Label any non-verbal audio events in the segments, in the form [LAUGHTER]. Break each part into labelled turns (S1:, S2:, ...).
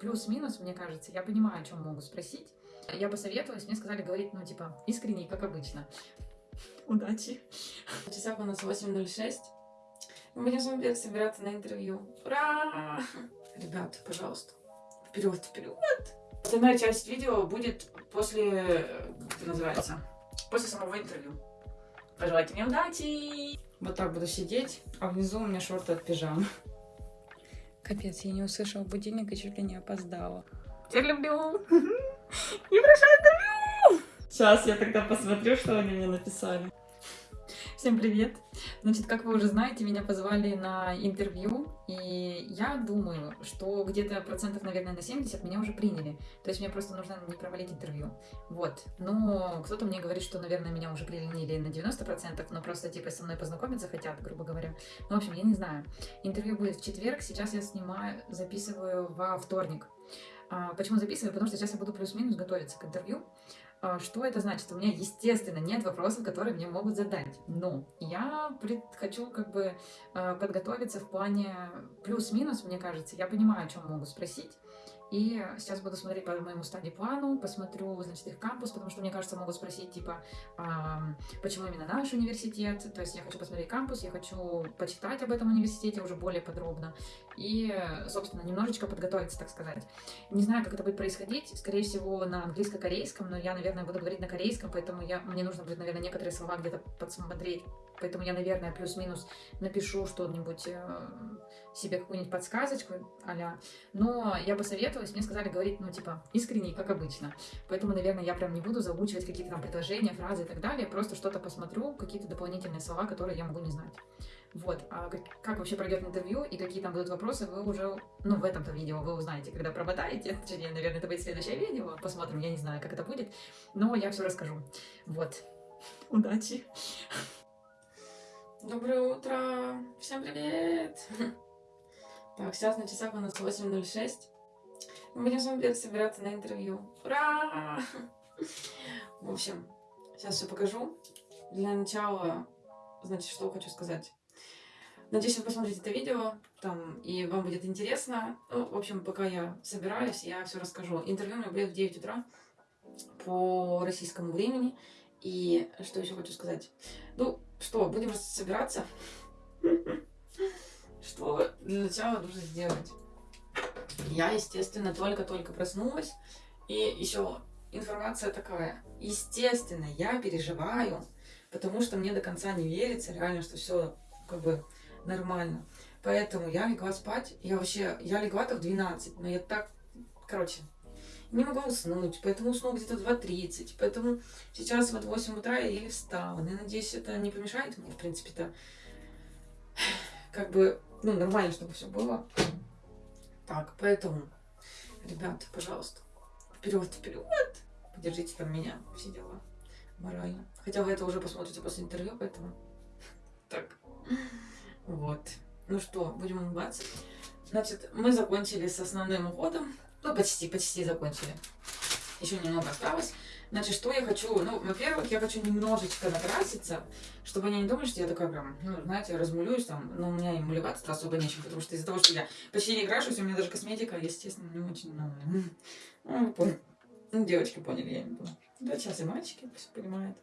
S1: плюс-минус, мне кажется, я понимаю, о чем могут спросить. Я посоветовалась, мне сказали говорить, ну, типа, искренне, как обычно. [LAUGHS] Удачи.
S2: В часах у нас 8.06. Мы будем с вами собираться на интервью. Ура! Ребята, пожалуйста, вперед, вперед! Остальная часть видео будет после, как это называется, после самого интервью. Пожелайте мне удачи! Вот так буду сидеть, а внизу у меня шорты от пижамы.
S1: Капец, я не услышала будильник и чуть ли не опоздала.
S2: Тебя люблю! [LAUGHS] Не прошу интервью! Сейчас я тогда посмотрю, что они мне написали.
S1: Всем привет! Значит, как вы уже знаете, меня позвали на интервью, и я думаю, что где-то процентов, наверное, на 70 меня уже приняли. То есть мне просто нужно не провалить интервью. Вот. Но кто-то мне говорит, что, наверное, меня уже приняли на 90%, но просто, типа, со мной познакомиться хотят, грубо говоря. Ну, в общем, я не знаю. Интервью будет в четверг, сейчас я снимаю, записываю во вторник. А, почему записываю? Потому что сейчас я буду плюс-минус готовиться к интервью. А, что это значит? У меня, естественно, нет вопросов, которые мне могут задать. Но я хочу как бы а, подготовиться в плане плюс-минус, мне кажется. Я понимаю, о чем могут спросить. И сейчас буду смотреть по моему стадии-плану, посмотрю, значит, их кампус, потому что, мне кажется, могут спросить, типа, а, почему именно наш университет. То есть я хочу посмотреть кампус, я хочу почитать об этом университете уже более подробно. И, собственно, немножечко подготовиться, так сказать. Не знаю, как это будет происходить. Скорее всего, на английско-корейском, но я, наверное, буду говорить на корейском, поэтому я, мне нужно будет, наверное, некоторые слова где-то подсмотреть. Поэтому я, наверное, плюс-минус напишу что-нибудь э, себе какую-нибудь подсказочку а Но я посоветовалась, мне сказали говорить, ну, типа, искренне, как обычно. Поэтому, наверное, я прям не буду заучивать какие-то там предложения, фразы и так далее. Просто что-то посмотрю, какие-то дополнительные слова, которые я могу не знать. Вот, а как, вообще пройдет интервью и какие там будут вопросы, вы уже, ну, в этом-то видео вы узнаете, когда промотаете. [LAUGHS] Точнее, наверное, это будет следующее видео. Посмотрим, я не знаю, как это будет. Но я все расскажу. Вот. [LAUGHS] Удачи.
S2: Доброе утро! Всем привет! Так, сейчас на часах у нас 8.06. Мы будем с вами собираться на интервью. Ура! В общем, сейчас все покажу. Для начала, значит, что хочу сказать. Надеюсь, вы посмотрите это видео, там, и вам будет интересно. Ну, в общем, пока я собираюсь, я все расскажу. Интервью у меня будет в 9 утра по российскому времени. И что еще хочу сказать? Ну, что, будем собираться? [LAUGHS] Что для начала нужно сделать? Я, естественно, только-только проснулась. И еще информация такая. Естественно, я переживаю, потому что мне до конца не верится реально, что все как бы нормально. Поэтому я легла спать. Я вообще, я легла так в 12, но я так, короче, не могла уснуть, поэтому уснула где-то в 2.30. Поэтому сейчас вот в 8 утра я еле встала. Но я надеюсь, это не помешает мне, в принципе-то, [SIGHS] как бы, ну, нормально, чтобы все было. Так, поэтому, ребята, пожалуйста, вперед, вперед, поддержите там меня, все дела, морально. Хотя вы это уже посмотрите после интервью, поэтому, [LAUGHS] так, вот. Ну что, будем улыбаться. Значит, мы закончили с основным уходом. Ну, почти, почти закончили. Еще немного осталось. Значит, что я хочу? Ну, во-первых, я хочу немножечко накраситься, чтобы они не думали, что я такая прям, ну, знаете, размулюсь там. Но у меня и мулеваться особо нечем, потому что из-за того, что я почти не крашусь, у меня даже косметика, естественно, не очень, ну, ну, девочки поняли, я не поняла. Да, сейчас и мальчики все понимают.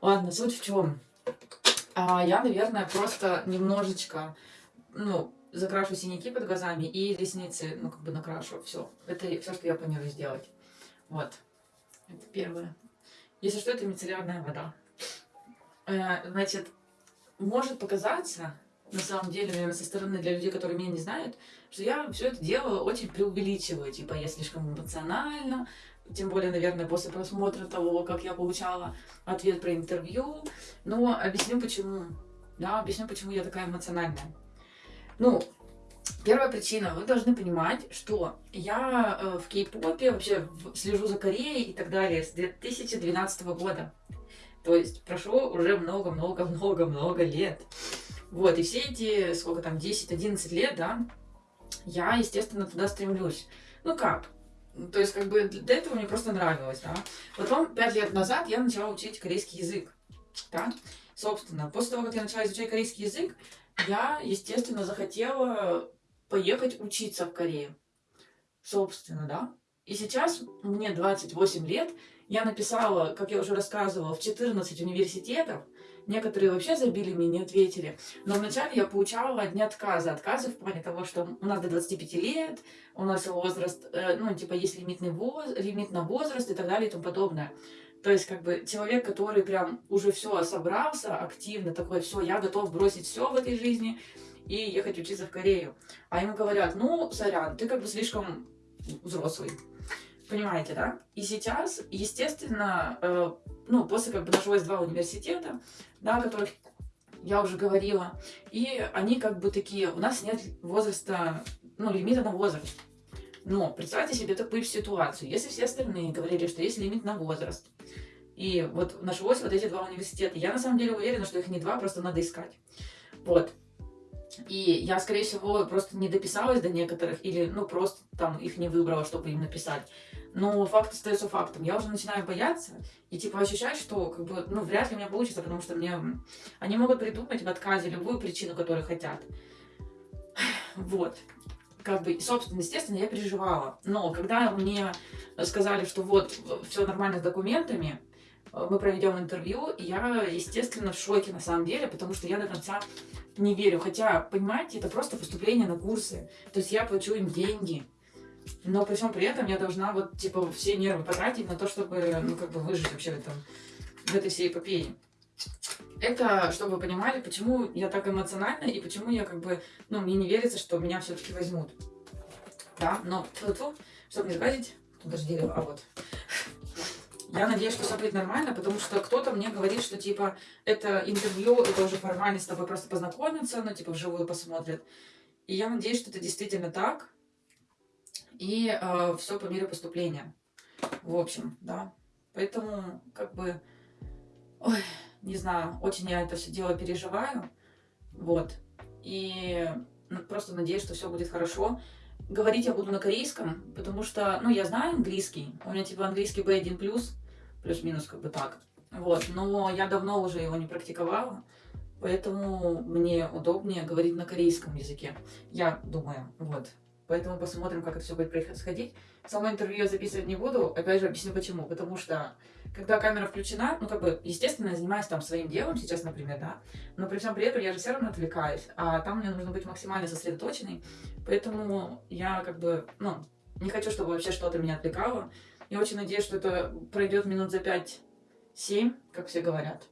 S2: Ладно, суть в чем? А, я, наверное, просто немножечко, ну, закрашу синяки под глазами и ресницы, ну, как бы накрашу. Все. Это все, что я планирую сделать. Вот. Это первое. Если что, это мицеллярная вода. Э, значит, может показаться, на самом деле, наверное, со стороны для людей, которые меня не знают, что я все это дело очень преувеличиваю. Типа, я слишком эмоционально, тем более, наверное, после просмотра того, как я получала ответ про интервью. Но объясню почему. Да, объясню, почему я такая эмоциональная. Ну, первая причина, вы должны понимать, что я э, в кей-попе вообще слежу за Кореей и так далее с 2012 года. То есть прошло уже много-много-много-много лет. Вот, и все эти, сколько там, 10-11 лет, да, я, естественно, туда стремлюсь. Ну как? То есть, как бы, до этого мне просто нравилось, да. Потом, 5 лет назад я начала учить корейский язык, да. Собственно, после того, как я начала изучать корейский язык, я, естественно, захотела поехать учиться в Корею. собственно, да. И сейчас мне 28 лет, я написала, как я уже рассказывала, в 14 университетов, некоторые вообще забили мне, не ответили. Но вначале я получала одни отказы. Отказы в плане того, что у нас до 25 лет, у нас возраст, э, ну, типа, есть лимитный воз, лимит на возраст и так далее и тому подобное. То есть, как бы, человек, который прям уже все собрался активно, такой, все, я готов бросить все в этой жизни и ехать учиться в Корею. А ему говорят, ну, сорян, ты как бы слишком взрослый. Понимаете, да? И сейчас, естественно, э, ну, после как бы нашлось два университета, да, о которых я уже говорила, и они как бы такие, у нас нет возраста, ну, лимита на возраст. Но представьте себе такую ситуацию, если все остальные говорили, что есть лимит на возраст, и вот нашлось вот эти два университета, я на самом деле уверена, что их не два, просто надо искать. Вот. И я, скорее всего, просто не дописалась до некоторых, или, ну, просто там их не выбрала, чтобы им написать. Но факт остается фактом. Я уже начинаю бояться и, типа, ощущать, что, как бы, ну, вряд ли у меня получится, потому что мне... Они могут придумать в отказе любую причину, которую хотят. [SIGHS] Вот. Как бы, собственно, естественно, я переживала. Но когда мне сказали, что вот, все нормально с документами, мы проведем интервью, я, естественно, в шоке на самом деле, потому что я до конца не верю. Хотя, понимаете, это просто поступление на курсы. То есть я плачу им деньги. Но при всем при этом я должна вот, типа, все нервы потратить на то, чтобы, ну, как бы выжить вообще в, этом, в этой всей эпопее. Это, чтобы вы понимали, почему я так эмоциональна и почему я, как бы, ну, мне не верится, что меня все-таки возьмут. Да, но, чтобы не сглазить, тут даже дерево, а вот. Я надеюсь, что все будет нормально, потому что кто-то мне говорит, что, типа, это интервью, это уже формальность с тобой просто познакомиться, ну, типа, вживую посмотрят. И я надеюсь, что это действительно так. И э, все по мере поступления. В общем, да. Поэтому, как бы, ой, не знаю, очень я это все дело переживаю. Вот. И ну, просто надеюсь, что все будет хорошо. Говорить я буду на корейском, потому что, ну, я знаю английский. У меня типа английский B1+, плюс-минус как бы так. Вот, но я давно уже его не практиковала, поэтому мне удобнее говорить на корейском языке. Я думаю, вот. Поэтому посмотрим, как это все будет происходить. Само интервью я записывать не буду, опять же объясню почему. Потому что, когда камера включена, ну, как бы, естественно, я занимаюсь там своим делом сейчас, например, да, но при всем при этом я же все равно отвлекаюсь, а там мне нужно быть максимально сосредоточенной, поэтому я, как бы, ну, не хочу, чтобы вообще что-то меня отвлекало, я очень надеюсь, что это пройдет минут за 5-7, как все говорят.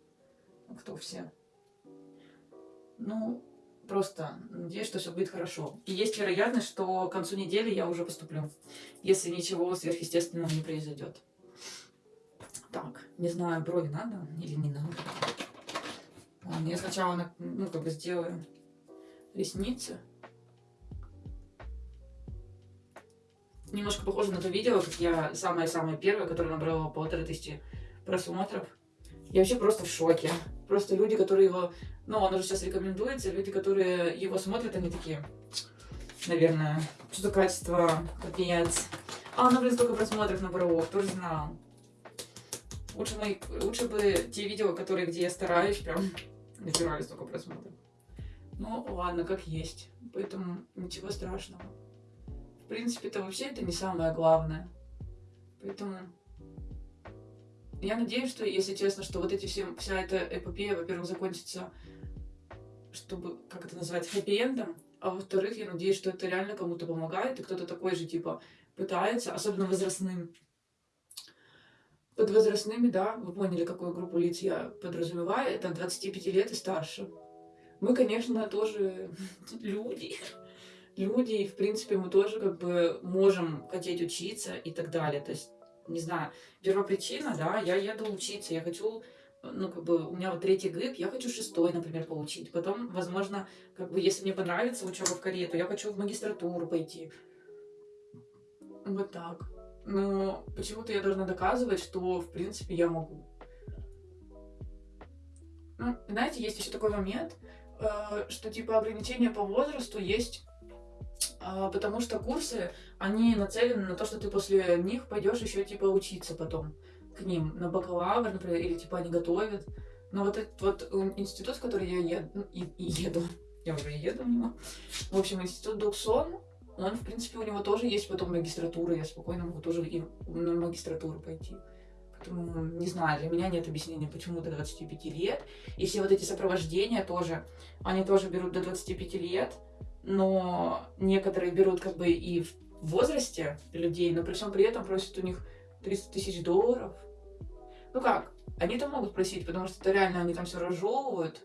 S2: Кто все? Ну, просто надеюсь, что все будет хорошо. И есть вероятность, что к концу недели я уже поступлю, если ничего сверхъестественного не произойдет. Так, не знаю, брови надо или не надо. Я сначала, ну, как бы сделаю ресницы. немножко похоже на то видео, как я самое-самое первое, которое набрало полторы тысячи просмотров. Я вообще просто в шоке. Просто люди, которые его... Ну, он уже сейчас рекомендуется, люди, которые его смотрят, они такие... Наверное, что-то качество, капец. А, ну, блин, столько просмотров набрало, кто же знал. Лучше, мои, лучше бы те видео, которые, где я стараюсь, прям [LAUGHS] набирали столько просмотров. Ну, ладно, как есть. Поэтому ничего страшного принципе, это вообще это не самое главное. Поэтому я надеюсь, что, если честно, что вот эти все, вся эта эпопея, во-первых, закончится, чтобы, как это назвать, хэппи-эндом, а во-вторых, я надеюсь, что это реально кому-то помогает, и кто-то такой же, типа, пытается, особенно возрастным. Под возрастными, да, вы поняли, какую группу лиц я подразумеваю, это 25 лет и старше. Мы, конечно, тоже [LAUGHS] люди, люди, и, в принципе, мы тоже как бы можем хотеть учиться и так далее. То есть, не знаю, первопричина, да, я еду учиться, я хочу, ну, как бы, у меня вот третий ГИП, я хочу шестой, например, получить. Потом, возможно, как бы, если мне понравится учеба в Корее, то я хочу в магистратуру пойти. Вот так. Но почему-то я должна доказывать, что, в принципе, я могу. Ну, знаете, есть еще такой момент, э, что, типа, ограничения по возрасту есть а, потому что курсы, они нацелены на то, что ты после них пойдешь еще типа учиться потом к ним на бакалавр, например, или типа они готовят. Но вот этот вот институт, в который я и еду, [LAUGHS] я уже еду в него. В общем, институт Дуксон, он, в принципе, у него тоже есть потом магистратура, я спокойно могу тоже и на магистратуру пойти. Поэтому, не знаю, для меня нет объяснения, почему до 25 лет. И все вот эти сопровождения тоже, они тоже берут до 25 лет, но некоторые берут как бы и в возрасте людей, но при всем при этом просят у них 300 тысяч долларов. Ну как, они там могут просить, потому что это реально они там все разжевывают,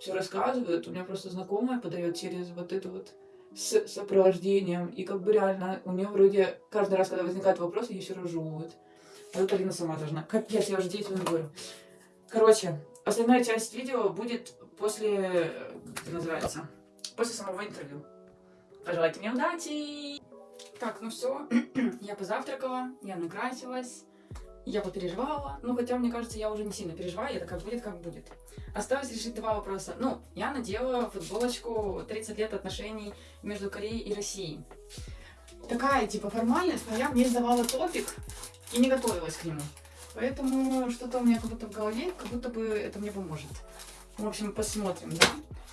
S2: все рассказывают. У меня просто знакомая подает через вот это вот с сопровождением. И как бы реально у нее вроде каждый раз, когда возникает вопрос, ее все разжевывают. А тут Алина сама должна. Капец, я уже действительно говорю. Короче, остальная часть видео будет после, как это называется, после самого интервью. Пожелайте мне удачи! Так, ну все, [CLEARS THROAT] я позавтракала, я накрасилась, я попереживала. Ну, хотя, мне кажется, я уже не сильно переживаю, это как будет, как будет. Осталось решить два вопроса. Ну, я надела футболочку 30 лет отношений между Кореей и Россией. Такая, типа, формальность, но я мне сдавала топик и не готовилась к нему. Поэтому что-то у меня как будто в голове, как будто бы это мне поможет. В общем, посмотрим, да?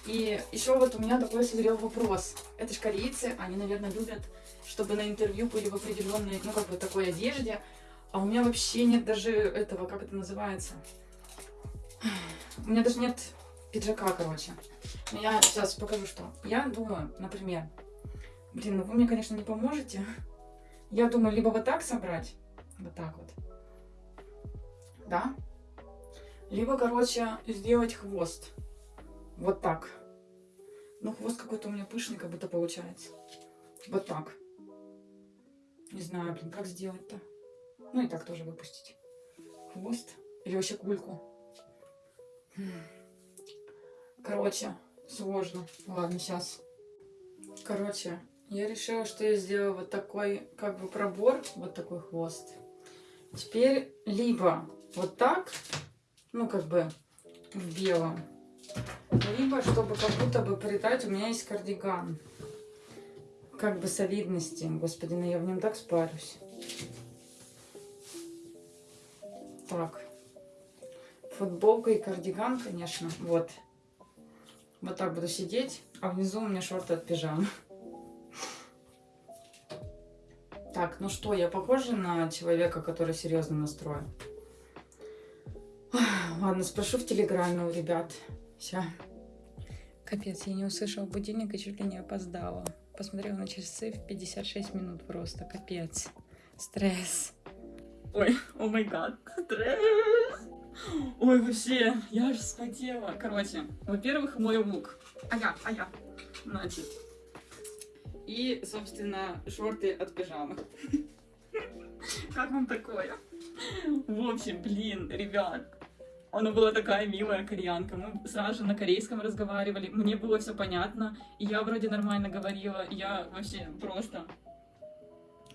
S2: И еще вот у меня такой созрел вопрос. Это же корейцы, они, наверное, любят, чтобы на интервью были в определенной, ну, как бы такой одежде. А у меня вообще нет даже этого, как это называется? У меня даже нет пиджака, короче. Я сейчас покажу, что. Я думаю, например, блин, ну вы мне, конечно, не поможете. Я думаю, либо вот так собрать, вот так вот, да? Либо, короче, сделать хвост. Вот так. Ну, хвост какой-то у меня пышный, как будто получается. Вот так. Не знаю, блин, как сделать-то. Ну и так тоже выпустить. Хвост. Или вообще кульку. Короче, сложно. Ладно, сейчас. Короче, я решила, что я сделаю вот такой, как бы, пробор. Вот такой хвост. Теперь либо вот так, ну, как бы, в белом. Либо, чтобы как будто бы придать, у меня есть кардиган. Как бы солидности. Господи, ну я в нем так спарюсь. Так. Футболка и кардиган, конечно. Вот. Вот так буду сидеть. А внизу у меня шорты от пижамы. Так, ну что, я похожа на человека, который серьезно настроен? Ладно, спрошу в Телеграме у ребят. Все. Капец, я не услышала будильник и чуть ли не опоздала. Посмотрела на часы в 56 минут просто. Капец. Стресс. Ой, о май гад. Ой, вообще, я аж вспотела. Короче, во-первых, мой лук. А я, а я. Значит. И, собственно, шорты от пижамы. Как вам такое? В общем, блин, ребят, она была такая милая кореянка. Мы сразу же на корейском разговаривали. Мне было все понятно. Я вроде нормально говорила. Я вообще просто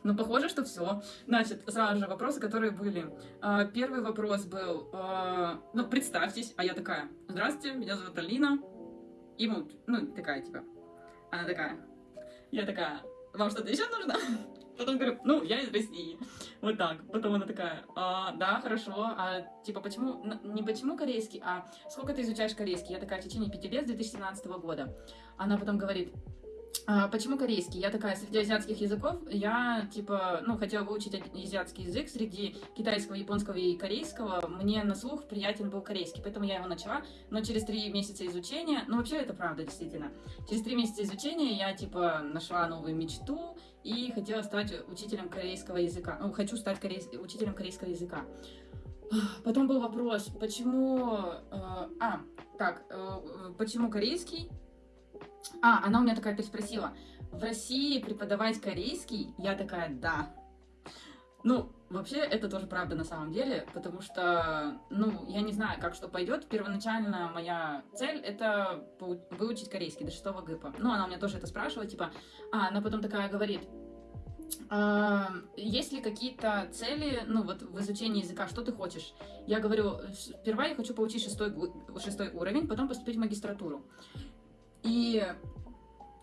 S2: ну, похоже, что все. Значит, сразу же вопросы, которые были. А, первый вопрос был, а, ну, представьтесь, а я такая, здравствуйте, меня зовут Алина. И ну, ну, такая, типа, она такая, я такая, вам что-то еще нужно? [LAUGHS] Потом говорю, ну, я из России. Вот так. Потом она такая, а, да, хорошо. А типа, почему, не почему корейский, а сколько ты изучаешь корейский? Я такая, в течение пяти лет, с 2017 года. Она потом говорит, почему корейский? Я такая, среди азиатских языков, я, типа, ну, хотела выучить азиатский язык. Среди китайского, японского и корейского мне на слух приятен был корейский, поэтому я его начала. Но через три месяца изучения, ну, вообще это правда, действительно. Через три месяца изучения я, типа, нашла новую мечту и хотела стать учителем корейского языка. Ну, хочу стать корей... учителем корейского языка. Потом был вопрос, почему... Э, а, так, э, почему корейский? А, она у меня такая переспросила. В России преподавать корейский? Я такая, да. Ну, вообще, это тоже правда на самом деле, потому что, ну, я не знаю, как что пойдет. Первоначально моя цель — это выучить корейский до шестого ГИПа. Ну, она у меня тоже это спрашивала, типа, а, она потом такая говорит, а, есть ли какие-то цели, ну, вот в изучении языка, что ты хочешь? Я говорю, сперва я хочу получить шестой, шестой уровень, потом поступить в магистратуру. И,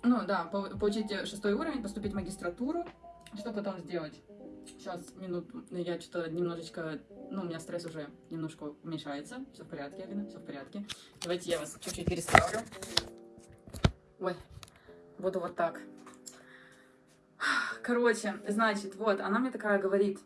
S2: ну да, получить шестой уровень, поступить в магистратуру. Что потом сделать? Сейчас, минуту, я что-то немножечко, ну, у меня стресс уже немножко уменьшается. Все в порядке, Алина, все в порядке. Давайте я вас чуть-чуть переставлю. Ой, буду вот так.
S1: Короче, значит, вот, она мне такая говорит,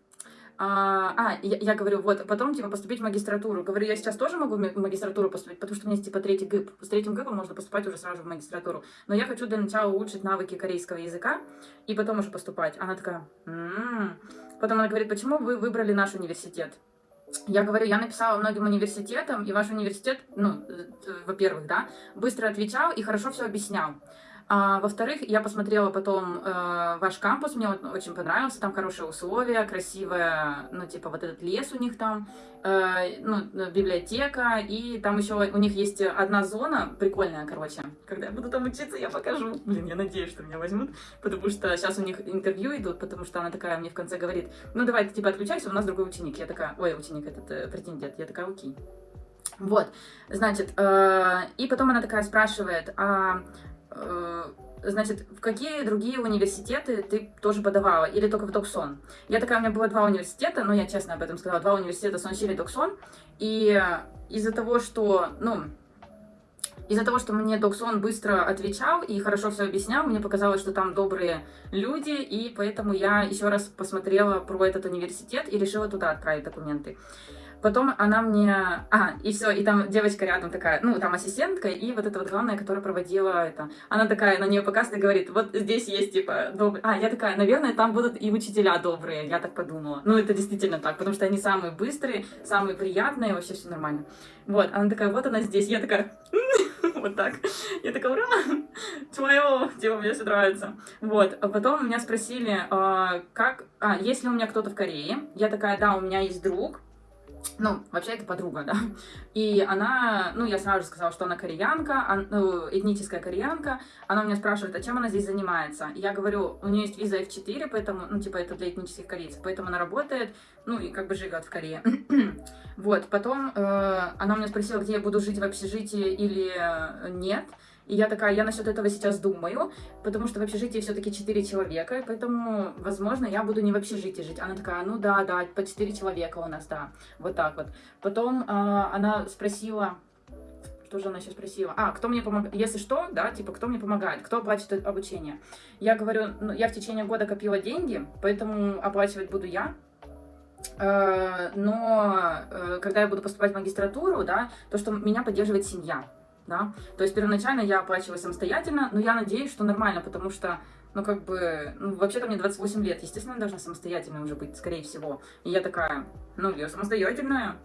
S1: а, а я, я говорю, вот, потом, типа, поступить в магистратуру. Говорю, я сейчас тоже могу в магистратуру поступить, потому что у меня есть, типа, третий ГИП. С третьим ГИПом можно поступать уже сразу в магистратуру. Но я хочу для начала улучшить навыки корейского языка и потом уже поступать. Она такая, м-м-м. Потом она говорит, почему вы выбрали наш университет? Я говорю, я написала многим университетам, и ваш университет, ну, э, во-первых, да, быстро отвечал и хорошо все объяснял. А, во-вторых, я посмотрела потом э, ваш кампус, мне вот очень понравился, там хорошие условия, красивая, ну, типа, вот этот лес у них там, э, ну, библиотека, и там еще у них есть одна зона прикольная, короче. Когда я буду там учиться, я покажу. Блин, я надеюсь, что меня возьмут, потому что сейчас у них интервью идут, потому что она такая мне в конце говорит, ну, давай ты, типа, отключайся, у нас другой ученик. Я такая, ой, ученик этот, э, претендент. Я такая, окей. Вот, значит, э, и потом она такая спрашивает, а Э, значит, в какие другие университеты ты тоже подавала? Или только в Доксон? Я такая, у меня было два университета, но я честно об этом сказала, два университета Сонсиль и Доксон. И из-за того, что, ну, из-за того, что мне Доксон быстро отвечал и хорошо все объяснял, мне показалось, что там добрые люди, и поэтому я еще раз посмотрела про этот университет и решила туда отправить документы. Потом она мне... А, и все, и там девочка рядом такая, ну, там ассистентка, и вот эта вот главная, которая проводила это. Она такая, на нее показывает говорит, вот здесь есть, типа, добрые... А, я такая, наверное, там будут и учителя добрые, я так подумала. Ну, это действительно так, потому что они самые быстрые, самые приятные, вообще все нормально. Вот, она такая, вот она здесь, я такая... [LAUGHS] Вот так. Я такая, ура! Твое! Типа, мне все нравится. Вот. А потом меня спросили, а, как... А, есть ли у меня кто-то в Корее? Я такая, да, у меня есть друг, ну, вообще это подруга, да. И она, ну, я сразу же сказала, что она кореянка, ну, этническая кореянка. Она меня спрашивает, а чем она здесь занимается? Я говорю, у нее есть виза F4, поэтому, ну, типа, это для этнических корейцев, поэтому она работает, ну, и как бы живет в Корее. [CLEARS THROAT] вот, потом э, она меня спросила, где я буду жить в общежитии или нет. И я такая, я насчет этого сейчас думаю, потому что в общежитии все-таки 4 человека, поэтому, возможно, я буду не в общежитии жить. Она такая, ну да, да, по 4 человека у нас, да, вот так вот. Потом э, она спросила, что же она сейчас спросила? А, кто мне помогает? Если что, да, типа, кто мне помогает? Кто оплачивает обучение? Я говорю, ну, я в течение года копила деньги, поэтому оплачивать буду я. Э, но э, когда я буду поступать в магистратуру, да, то, что меня поддерживает семья да. То есть первоначально я оплачиваю самостоятельно, но я надеюсь, что нормально, потому что, ну, как бы, ну, вообще-то мне 28 лет, естественно, должна самостоятельно уже быть, скорее всего. И я такая, ну, я самостоятельная.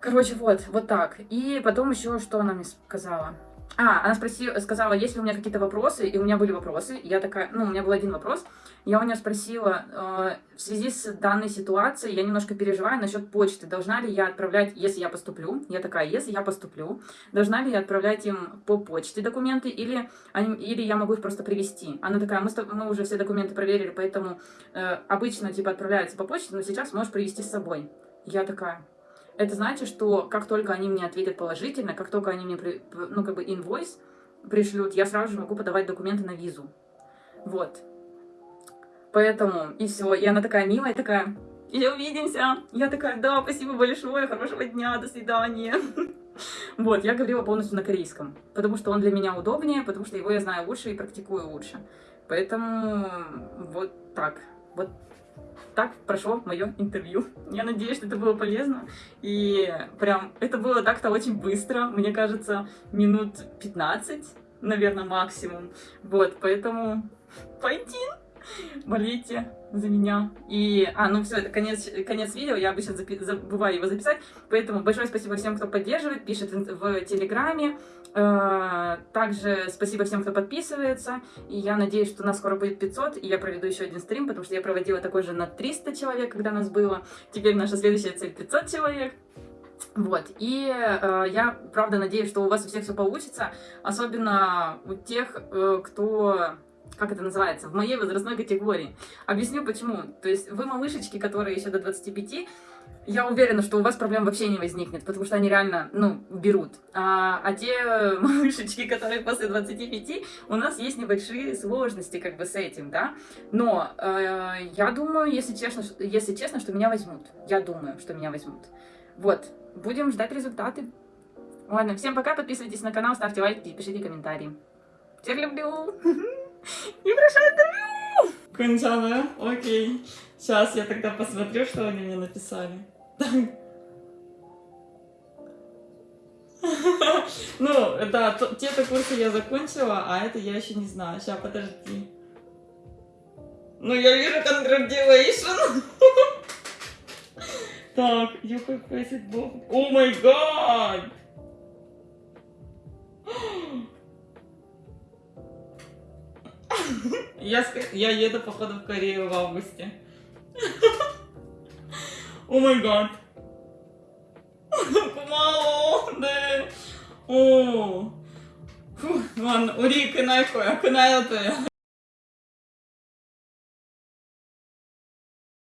S1: Короче, вот, вот так. И потом еще, что она мне сказала? А, она спросила, сказала, есть ли у меня какие-то вопросы, и у меня были вопросы. Я такая, ну, у меня был один вопрос. Я у нее спросила, э, в связи с данной ситуацией, я немножко переживаю насчет почты. Должна ли я отправлять, если я поступлю, я такая, если я поступлю, должна ли я отправлять им по почте документы, или, они, или я могу их просто привезти? Она такая, мы, мы уже все документы проверили, поэтому э, обычно, типа, отправляются по почте, но сейчас можешь привезти с собой. Я такая, это значит, что как только они мне ответят положительно, как только они мне, ну, как бы, инвойс пришлют, я сразу же могу подавать документы на визу. Вот. Поэтому, и все. И она такая милая, такая, и увидимся. Я такая, да, спасибо большое, хорошего дня, до свидания. [LAUGHS] Вот, я говорила полностью на корейском, потому что он для меня удобнее, потому что его я знаю лучше и практикую лучше. Поэтому вот так. Вот так прошло мое интервью. Я надеюсь, что это было полезно. И прям это было так-то очень быстро. Мне кажется, минут 15, наверное, максимум. Вот, поэтому пойти болейте за меня. И, а, ну все, это конец, конец видео, я обычно запи забываю его записать, поэтому большое спасибо всем, кто поддерживает, пишет в Телеграме, э, также спасибо всем, кто подписывается, и я надеюсь, что у нас скоро будет 500, и я проведу еще один стрим, потому что я проводила такой же на 300 человек, когда нас было, теперь наша следующая цель 500 человек. Вот, и э, я, правда, надеюсь, что у вас у всех все получится, особенно у тех, э, кто как это называется, в моей возрастной категории. Объясню почему. То есть вы малышечки, которые еще до 25, я уверена, что у вас проблем вообще не возникнет, потому что они реально, ну, берут. А, а те [LAUGHS] малышечки, которые после 25, у нас есть небольшие сложности как бы с этим, да. Но э, я думаю, если честно, если честно, что меня возьмут. Я думаю, что меня возьмут. Вот, будем ждать результаты. Ладно, всем пока, подписывайтесь на канал, ставьте лайки, пишите комментарии. Всех люблю! [LAUGHS] И прошу интервью!
S3: Конча, да? Окей. Сейчас я тогда посмотрю, что они мне написали. [LAUGHS] Ну, да, то- те-то курсы я закончила, а это я еще не знаю. Сейчас, подожди. Ну, я вижу congratulation. [LAUGHS] Так, you have both. О май гад! Я, я еду, походу, в Корею в августе. [LAUGHS] О май гад. [LAUGHS] Кумао, да. О. Ладно, урик, кынай а коя, кынай это.